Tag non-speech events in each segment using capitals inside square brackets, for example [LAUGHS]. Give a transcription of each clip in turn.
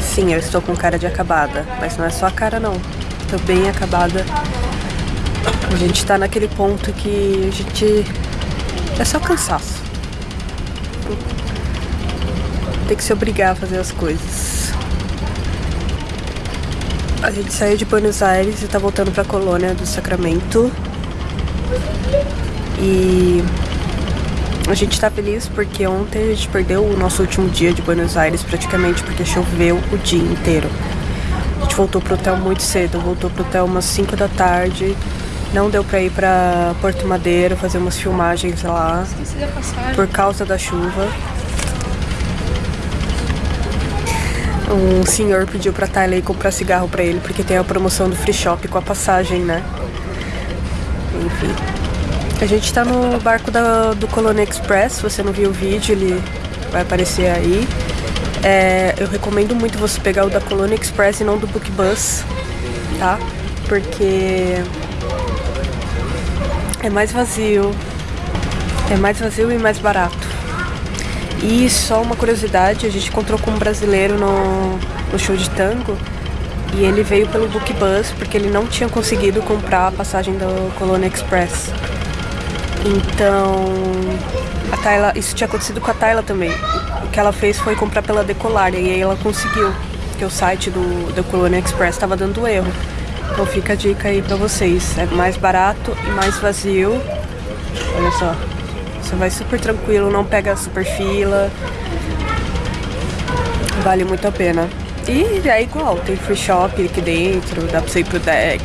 Sim, eu estou com cara de acabada, mas não é só a cara não. Tô bem acabada. A gente tá naquele ponto que a gente... É só cansaço. Tem que se obrigar a fazer as coisas. A gente saiu de Buenos Aires e tá voltando pra colônia do Sacramento. E a gente tá feliz porque ontem a gente perdeu o nosso último dia de Buenos Aires praticamente porque choveu o dia inteiro. A gente voltou pro hotel muito cedo, voltou pro hotel umas 5 da tarde. Não deu pra ir pra Porto Madeiro fazer umas filmagens lá por causa da chuva. Um senhor pediu pra Tyler comprar cigarro pra ele porque tem a promoção do free shop com a passagem, né? Enfim. A gente tá no barco da, do Colônia Express, se você não viu o vídeo, ele vai aparecer aí. É, eu recomendo muito você pegar o da Colônia Express e não do Bookbus, tá? Porque é mais vazio, é mais vazio e mais barato. E só uma curiosidade, a gente encontrou com um brasileiro no, no show de tango e ele veio pelo Bookbus porque ele não tinha conseguido comprar a passagem da Colônia Express. Então, a Tayla, isso tinha acontecido com a Tayla também. O que ela fez foi comprar pela Decolar e aí ela conseguiu, porque o site do, do Colônia Express estava dando erro. Então fica a dica aí pra vocês. É mais barato e mais vazio. Olha só. Você vai super tranquilo, não pega super fila. Vale muito a pena. E é igual, tem free shop aqui dentro, dá pra você ir pro deck.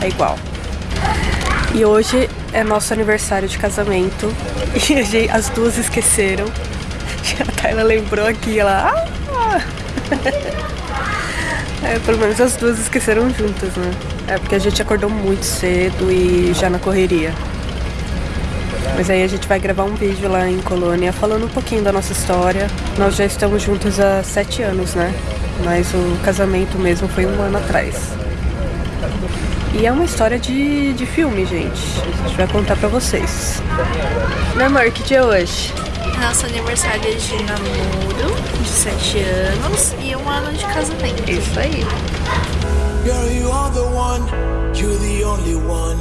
É igual. E hoje é nosso aniversário de casamento. [LAUGHS] E gente, as duas esqueceram. [LAUGHS] A Tayla lembrou aqui, ela. Ah! [LAUGHS] É, pelo menos as duas esqueceram juntas, né? É porque a gente acordou muito cedo e já na correria. Mas aí a gente vai gravar um vídeo lá em Colônia falando um pouquinho da nossa história. Nós já estamos juntos há sete anos, né? Mas o casamento mesmo foi um ano atrás. E é uma história de, de filme, gente. A gente vai contar pra vocês. Né, amor? Que dia é hoje? Nosso aniversário de namoro, de 7 anos, e um ano de casamento. Isso aí. Girl, you are the one, you're the only one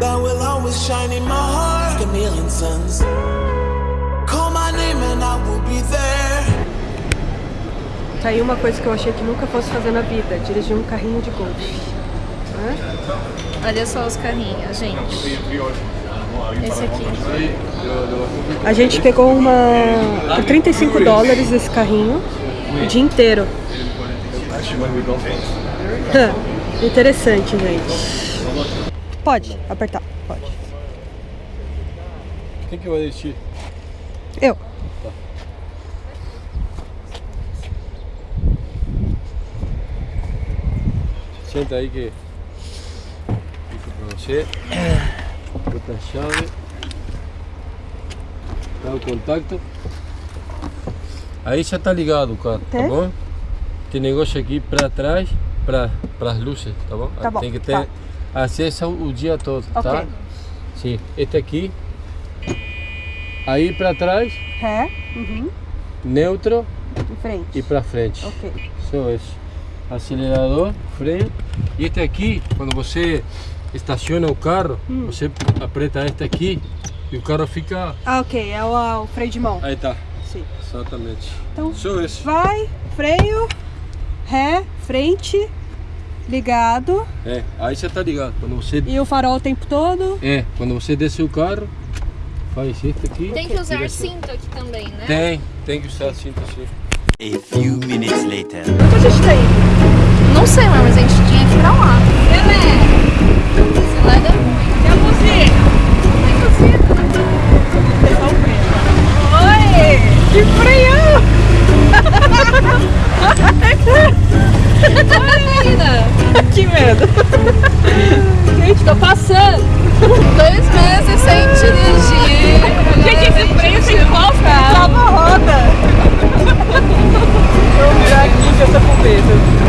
that will always shine in my heart. A million suns. Call my name and I will be there. Tá aí uma coisa que eu achei que nunca fosse fazer na vida, dirigir um carrinho de golfe. Olha só os carrinhos, gente. Esse aqui. A gente pegou uma por 35 dólares esse carrinho o dia inteiro. [LAUGHS] Interessante, gente. Pode apertar, pode. Quem que vai desistir? Eu. Senta aí que você. Bota a chave. Dá o contato. Aí já tá ligado o carro, tá Tá. bom? Tem negócio aqui pra trás, pra, pras luzes, tá bom? Tá bom, Tem que ter tá. acesso o dia todo, Ok. tá? Sim, este aqui. Aí pra trás, Ré, uhum, neutro e pra frente. Ok. Só isso. Acelerador, freio. E este aqui, quando você estaciona o carro, Hum. você aperta este aqui e o carro fica... Ah, ok, é o, o freio de mão. Aí tá, Sim. exatamente. Então, Só isso. vai, freio, ré, frente, ligado. É, aí você tá ligado. Quando você... E o farol o tempo todo. É, quando você desce o carro, faz este aqui. Tem que usar direção. cinto aqui também, né? Tem, tem que usar cinto sim. A few minutes later. Onde a gente tá indo? Não sei, mas a gente tinha que ir pra lá. Se lá deu ruim. É a buzina. Oi! Que frio! que medo! Gente, tô passando! Dois meses sem dirigir. Gente, esse freio sem! Trava a roda! Vou virar aqui que eu tô com medo.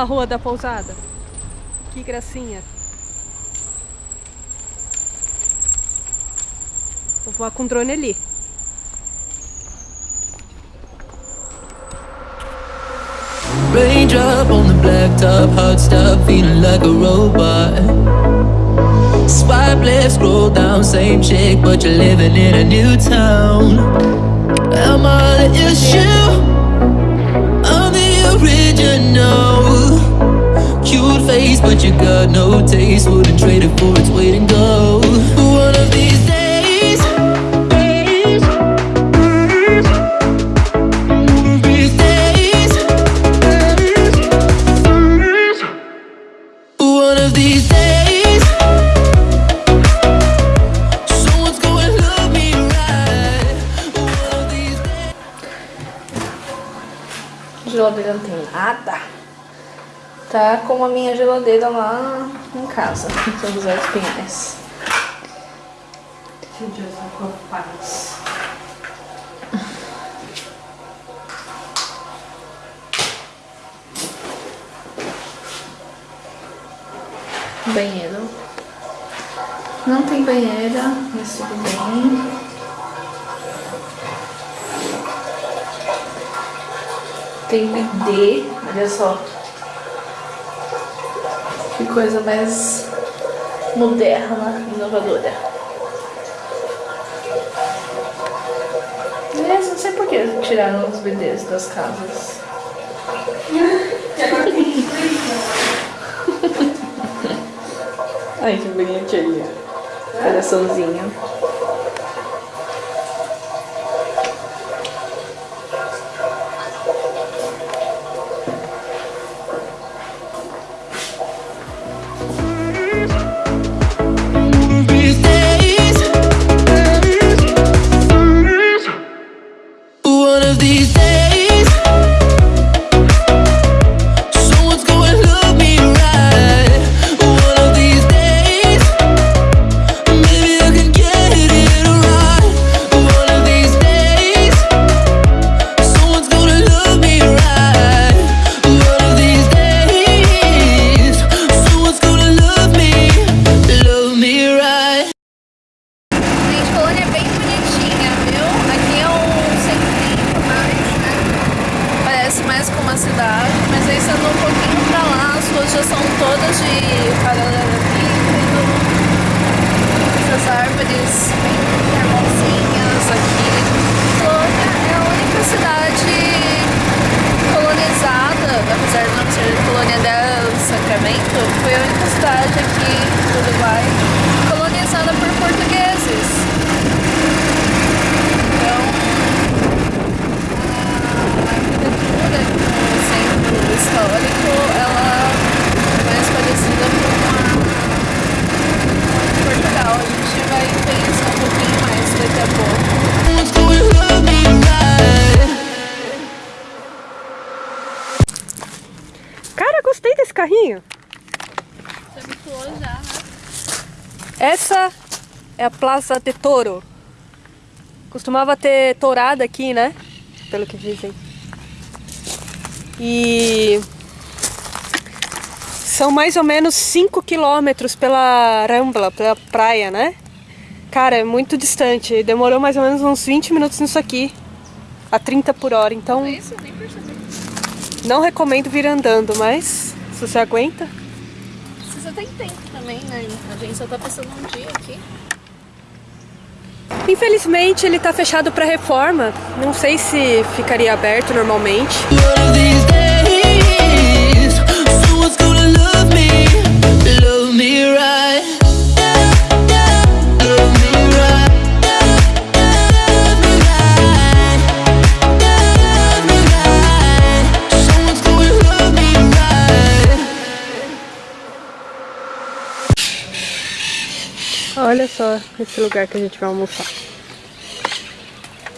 A rua da pousada. Que gracinha. Vou voar com o drone ali. Raindrop on the blacktop, hot stuff, feeling like a robot. Swipe left, scroll down, same chick, but you're living in a new town. Am I the issue? But you got no taste. Wouldn't trade it for its weight in gold. One of these days. Days. One of these days. Right. One of these days. Tá como a minha geladeira lá em casa, em São José dos Pinhais. Banheiro. Não tem banheira, mas tudo bem. Tem bidê, olha só. Coisa mais moderna, inovadora. Não sei por que tiraram os bidês das casas. Ai, que bonitinho. Coraçãozinho. A Plaza de Toro. Costumava ter tourada aqui, né? Pelo que dizem. E são mais ou menos 5 quilômetros pela Rambla, pela praia, né? Cara, é muito distante. Demorou mais ou menos uns 20 minutos nisso aqui. A 30 por hora. Então É isso, nem percebi. não recomendo vir andando, mas se você aguenta. Você tem tempo também, né? A gente só tá passando um dia aqui. Infelizmente ele tá fechado para reforma. Não sei se ficaria aberto normalmente. Olha só esse lugar que a gente vai almoçar.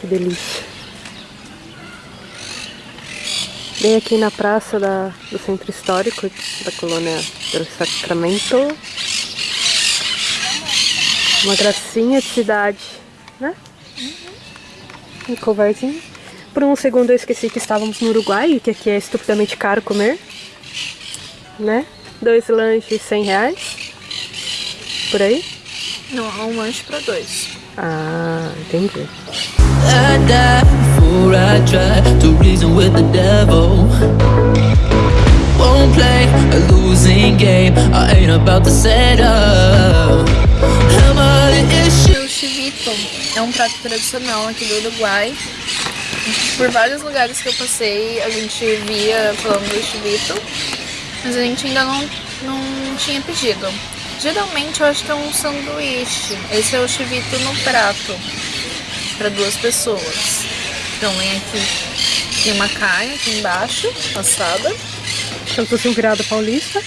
Que delícia. Bem aqui na praça da, do centro histórico da colônia do Sacramento. Uma gracinha de cidade, né? Um covarzinho. Por um segundo eu esqueci que estávamos no Uruguai que aqui é estupidamente caro comer. Né? Dois lanches, 100 reais. Por aí. Não, é um lanche pra dois. Ah, entendi. I die before I try to reason with the devil. Won't play a losing game. I ain't about to set up. Am I the issue? O chivito é um prato tradicional aqui do Uruguai. Por vários lugares que eu passei, a gente via falando do chivito, mas a gente ainda não, não tinha pedido. Geralmente eu acho que é um sanduíche. Esse é o chivito no prato, para duas pessoas. Então vem aqui, tem uma carne aqui embaixo, assada, se fosse um virado paulista.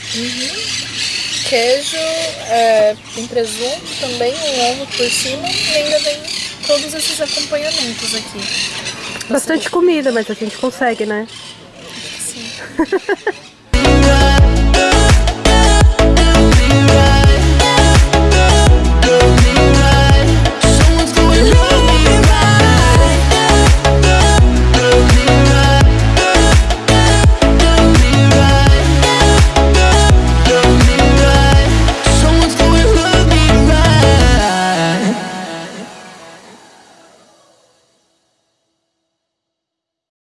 queijo, é, tem presunto também, um ovo por cima e ainda vem todos esses acompanhamentos aqui. Bastante comida, mas a gente consegue, né? Sim. [LAUGHS]